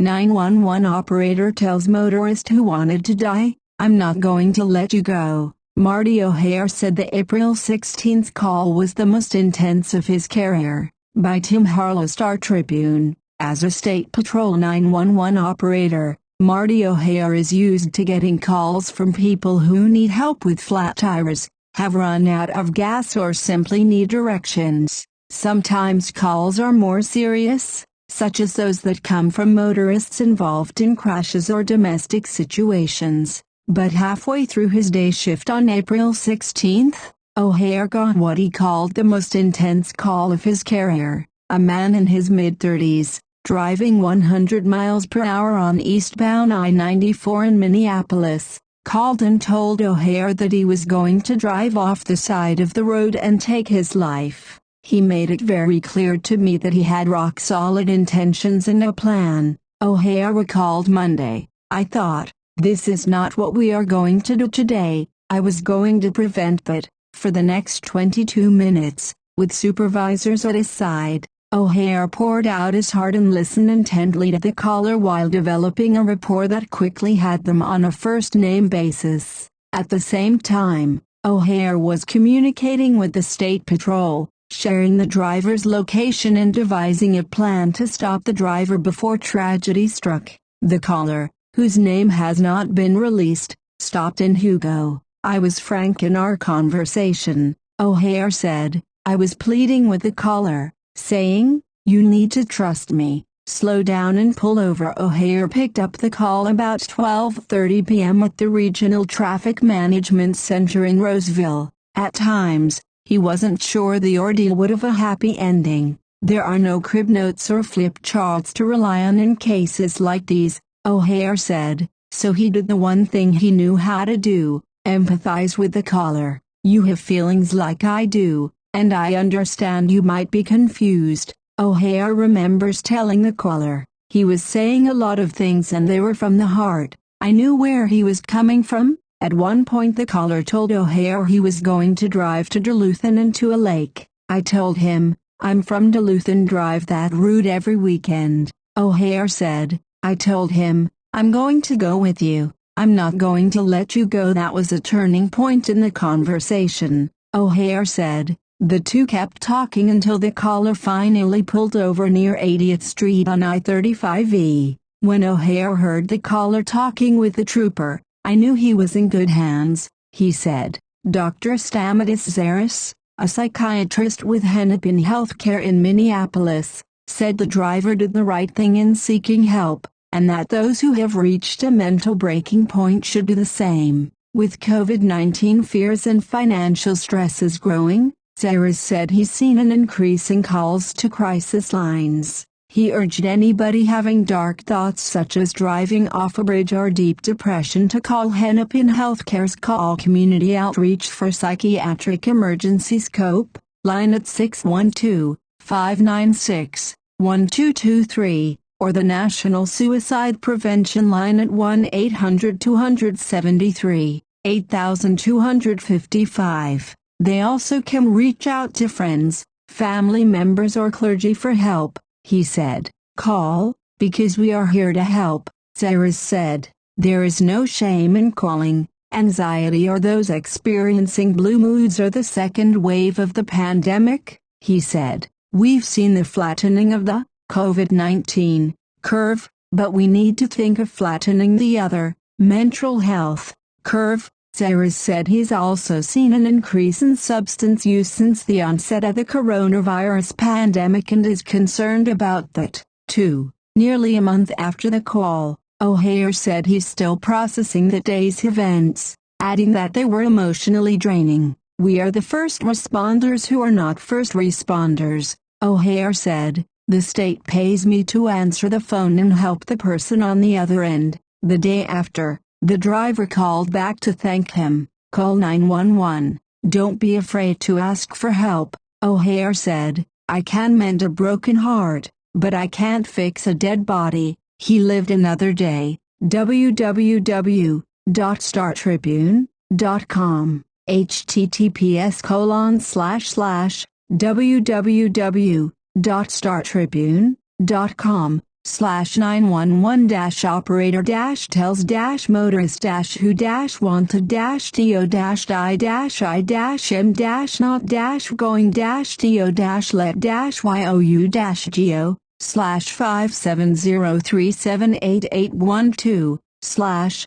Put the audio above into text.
911 operator tells motorist who wanted to die, I'm not going to let you go. Marty O'Hare said the April 16 call was the most intense of his career. By Tim Harlow Star Tribune, as a State Patrol 911 operator, Marty O'Hare is used to getting calls from people who need help with flat tires, have run out of gas or simply need directions. Sometimes calls are more serious, such as those that come from motorists involved in crashes or domestic situations. But halfway through his day shift on April 16, O'Hare got what he called the most intense call of his career. A man in his mid-30s, driving 100 miles per hour on eastbound I-94 in Minneapolis, called and told O'Hare that he was going to drive off the side of the road and take his life. He made it very clear to me that he had rock-solid intentions and a plan, O'Hare recalled Monday. I thought, this is not what we are going to do today, I was going to prevent but, for the next 22 minutes, with supervisors at his side, O'Hare poured out his heart and listened intently to the caller while developing a rapport that quickly had them on a first-name basis. At the same time, O'Hare was communicating with the State Patrol, sharing the driver's location and devising a plan to stop the driver before tragedy struck. The caller, whose name has not been released, stopped in Hugo. I was frank in our conversation, O'Hare said. I was pleading with the caller, saying, You need to trust me. Slow down and pull over. O'Hare picked up the call about 12:30 p.m. at the Regional Traffic Management Center in Roseville. At times, he wasn't sure the ordeal would have a happy ending. There are no crib notes or flip charts to rely on in cases like these, O'Hare said, so he did the one thing he knew how to do, empathize with the caller. You have feelings like I do, and I understand you might be confused, O'Hare remembers telling the caller. He was saying a lot of things and they were from the heart. I knew where he was coming from, at one point the caller told O'Hare he was going to drive to Duluth and into a lake. I told him, I'm from Duluth and drive that route every weekend. O'Hare said, I told him, I'm going to go with you. I'm not going to let you go. That was a turning point in the conversation, O'Hare said. The two kept talking until the caller finally pulled over near 80th Street on I-35E. When O'Hare heard the caller talking with the trooper, I knew he was in good hands, he said. Dr. Stamatis Tsaris, a psychiatrist with Hennepin Healthcare in Minneapolis, said the driver did the right thing in seeking help, and that those who have reached a mental breaking point should do the same. With COVID-19 fears and financial stresses growing, Tsaris said he's seen an increase in calls to crisis lines. He urged anybody having dark thoughts such as driving off a bridge or deep depression to call Hennepin Healthcare's Call Community Outreach for Psychiatric Emergency Scope, line at 612-596-1223, or the National Suicide Prevention line at 1-800-273-8255. They also can reach out to friends, family members or clergy for help he said. Call, because we are here to help, Tsaris said. There is no shame in calling. Anxiety or those experiencing blue moods or the second wave of the pandemic, he said. We've seen the flattening of the COVID-19 curve, but we need to think of flattening the other, mental health, curve, Tsaris said he's also seen an increase in substance use since the onset of the coronavirus pandemic and is concerned about that, too. Nearly a month after the call, O'Hare said he's still processing the day's events, adding that they were emotionally draining. We are the first responders who are not first responders, O'Hare said. The state pays me to answer the phone and help the person on the other end. The day after, the driver called back to thank him. Call 911. Don't be afraid to ask for help, O'Hare said. I can mend a broken heart, but I can't fix a dead body. He lived another day. www.startribune.com https colon slash slash www.startribune.com slash 911 dash operator dash tells dash motorist dash who dash wanted dash do dash die dash i dash m dash not dash going dash do dash let dash you dash geo slash 570378812 slash